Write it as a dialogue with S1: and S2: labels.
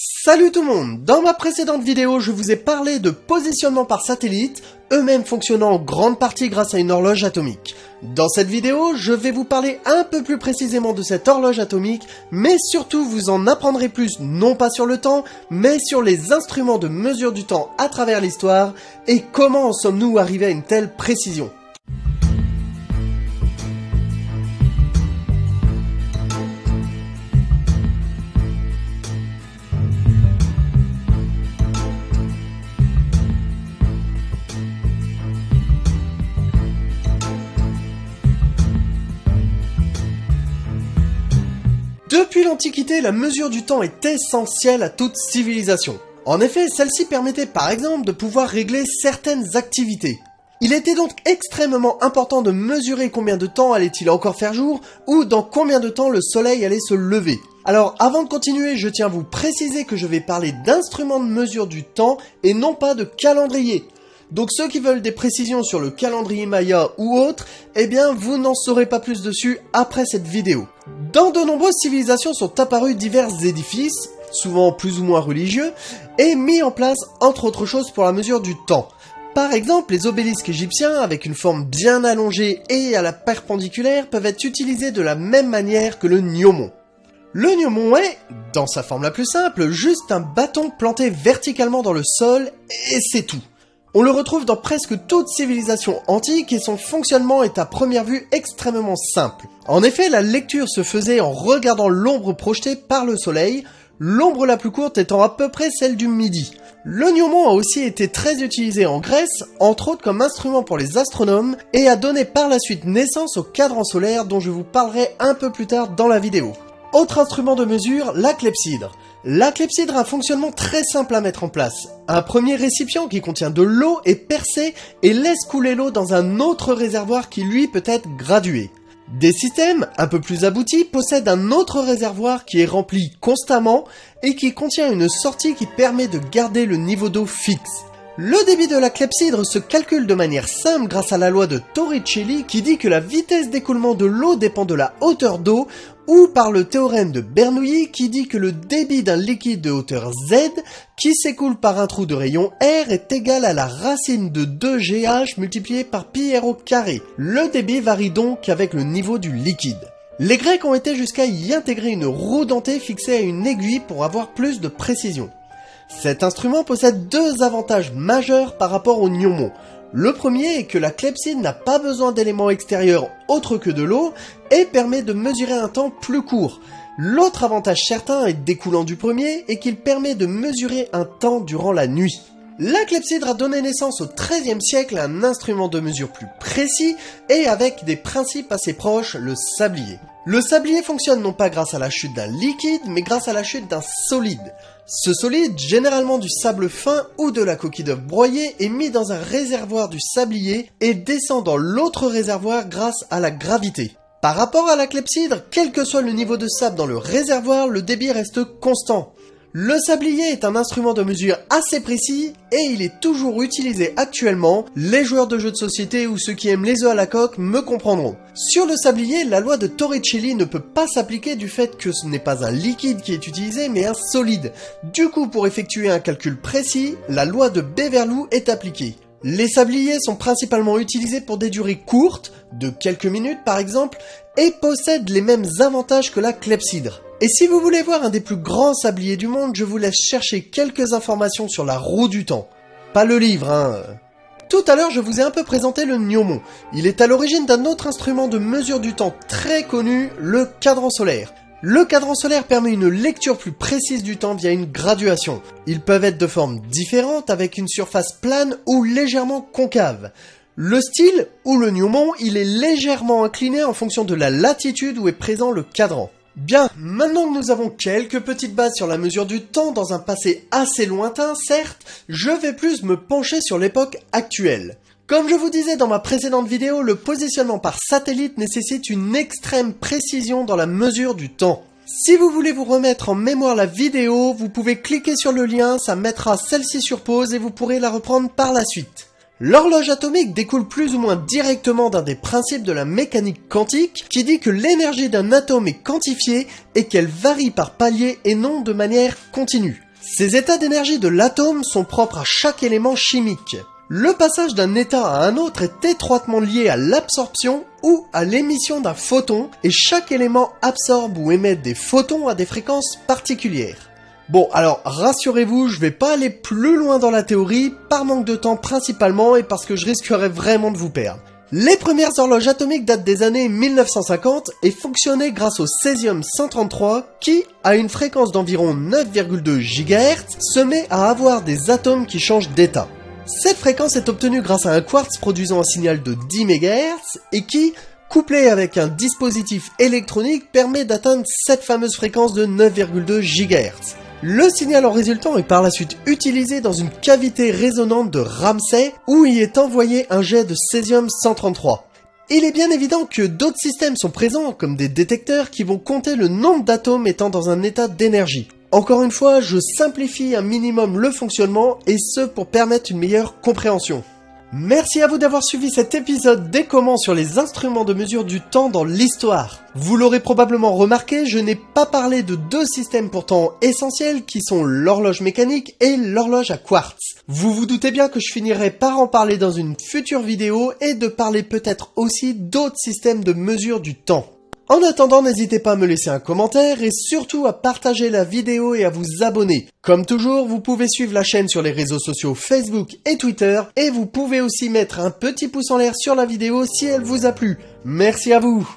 S1: Salut tout le monde Dans ma précédente vidéo, je vous ai parlé de positionnement par satellite, eux-mêmes fonctionnant en grande partie grâce à une horloge atomique. Dans cette vidéo, je vais vous parler un peu plus précisément de cette horloge atomique, mais surtout vous en apprendrez plus non pas sur le temps, mais sur les instruments de mesure du temps à travers l'histoire, et comment en sommes-nous arrivés à une telle précision. Depuis l'Antiquité, la mesure du temps est essentielle à toute civilisation. En effet, celle-ci permettait par exemple de pouvoir régler certaines activités. Il était donc extrêmement important de mesurer combien de temps allait-il encore faire jour, ou dans combien de temps le soleil allait se lever. Alors avant de continuer, je tiens à vous préciser que je vais parler d'instruments de mesure du temps et non pas de calendrier. Donc ceux qui veulent des précisions sur le calendrier Maya ou autre, eh bien vous n'en saurez pas plus dessus après cette vidéo. Dans de nombreuses civilisations sont apparus divers édifices, souvent plus ou moins religieux, et mis en place entre autres choses pour la mesure du temps. Par exemple, les obélisques égyptiens, avec une forme bien allongée et à la perpendiculaire, peuvent être utilisés de la même manière que le gnomon. Le gnomon est, dans sa forme la plus simple, juste un bâton planté verticalement dans le sol, et c'est tout. On le retrouve dans presque toute civilisation antique et son fonctionnement est à première vue extrêmement simple. En effet, la lecture se faisait en regardant l'ombre projetée par le soleil, l'ombre la plus courte étant à peu près celle du midi. Le a aussi été très utilisé en Grèce, entre autres comme instrument pour les astronomes, et a donné par la suite naissance au cadran solaire dont je vous parlerai un peu plus tard dans la vidéo. Autre instrument de mesure, la clepsydre. La clepsydre a un fonctionnement très simple à mettre en place. Un premier récipient qui contient de l'eau est percé et laisse couler l'eau dans un autre réservoir qui lui peut être gradué. Des systèmes un peu plus aboutis possèdent un autre réservoir qui est rempli constamment et qui contient une sortie qui permet de garder le niveau d'eau fixe. Le débit de la clepsydre se calcule de manière simple grâce à la loi de Torricelli qui dit que la vitesse d'écoulement de l'eau dépend de la hauteur d'eau ou par le théorème de Bernoulli qui dit que le débit d'un liquide de hauteur Z qui s'écoule par un trou de rayon R est égal à la racine de 2GH multiplié par pi r au carré. Le débit varie donc avec le niveau du liquide. Les Grecs ont été jusqu'à y intégrer une roue dentée fixée à une aiguille pour avoir plus de précision. Cet instrument possède deux avantages majeurs par rapport au gnomon. Le premier est que la clepsydre n'a pas besoin d'éléments extérieurs autres que de l'eau et permet de mesurer un temps plus court. L'autre avantage certain est découlant du premier est qu'il permet de mesurer un temps durant la nuit. La clepsydre a donné naissance au XIIIe siècle à un instrument de mesure plus précis et avec des principes assez proches, le sablier. Le sablier fonctionne non pas grâce à la chute d'un liquide, mais grâce à la chute d'un solide. Ce solide, généralement du sable fin ou de la coquille d'œuf broyée, est mis dans un réservoir du sablier et descend dans l'autre réservoir grâce à la gravité. Par rapport à la clepsydre, quel que soit le niveau de sable dans le réservoir, le débit reste constant. Le sablier est un instrument de mesure assez précis et il est toujours utilisé actuellement. Les joueurs de jeux de société ou ceux qui aiment les œufs à la coque me comprendront. Sur le sablier, la loi de Torricelli ne peut pas s'appliquer du fait que ce n'est pas un liquide qui est utilisé mais un solide. Du coup, pour effectuer un calcul précis, la loi de Beverloo est appliquée. Les sabliers sont principalement utilisés pour des durées courtes, de quelques minutes par exemple, et possèdent les mêmes avantages que la clepsydre. Et si vous voulez voir un des plus grands sabliers du monde, je vous laisse chercher quelques informations sur la roue du temps. Pas le livre, hein. Tout à l'heure, je vous ai un peu présenté le gnomon. Il est à l'origine d'un autre instrument de mesure du temps très connu, le cadran solaire. Le cadran solaire permet une lecture plus précise du temps via une graduation. Ils peuvent être de formes différentes avec une surface plane ou légèrement concave. Le style, ou le gnomon, il est légèrement incliné en fonction de la latitude où est présent le cadran. Bien, maintenant que nous avons quelques petites bases sur la mesure du temps dans un passé assez lointain, certes, je vais plus me pencher sur l'époque actuelle. Comme je vous disais dans ma précédente vidéo, le positionnement par satellite nécessite une extrême précision dans la mesure du temps. Si vous voulez vous remettre en mémoire la vidéo, vous pouvez cliquer sur le lien, ça mettra celle-ci sur pause et vous pourrez la reprendre par la suite. L'horloge atomique découle plus ou moins directement d'un des principes de la mécanique quantique qui dit que l'énergie d'un atome est quantifiée et qu'elle varie par palier et non de manière continue. Ces états d'énergie de l'atome sont propres à chaque élément chimique. Le passage d'un état à un autre est étroitement lié à l'absorption ou à l'émission d'un photon et chaque élément absorbe ou émet des photons à des fréquences particulières. Bon, alors rassurez-vous, je vais pas aller plus loin dans la théorie, par manque de temps principalement et parce que je risquerais vraiment de vous perdre. Les premières horloges atomiques datent des années 1950 et fonctionnaient grâce au césium-133 qui, à une fréquence d'environ 9,2 GHz, se met à avoir des atomes qui changent d'état. Cette fréquence est obtenue grâce à un quartz produisant un signal de 10 MHz et qui, couplé avec un dispositif électronique, permet d'atteindre cette fameuse fréquence de 9,2 GHz. Le signal en résultant est par la suite utilisé dans une cavité résonante de Ramsay où y est envoyé un jet de césium-133. Il est bien évident que d'autres systèmes sont présents, comme des détecteurs qui vont compter le nombre d'atomes étant dans un état d'énergie. Encore une fois, je simplifie un minimum le fonctionnement, et ce pour permettre une meilleure compréhension. Merci à vous d'avoir suivi cet épisode des comments sur les instruments de mesure du temps dans l'histoire. Vous l'aurez probablement remarqué, je n'ai pas parlé de deux systèmes pourtant essentiels qui sont l'horloge mécanique et l'horloge à quartz. Vous vous doutez bien que je finirai par en parler dans une future vidéo et de parler peut-être aussi d'autres systèmes de mesure du temps. En attendant, n'hésitez pas à me laisser un commentaire et surtout à partager la vidéo et à vous abonner. Comme toujours, vous pouvez suivre la chaîne sur les réseaux sociaux Facebook et Twitter et vous pouvez aussi mettre un petit pouce en l'air sur la vidéo si elle vous a plu. Merci à vous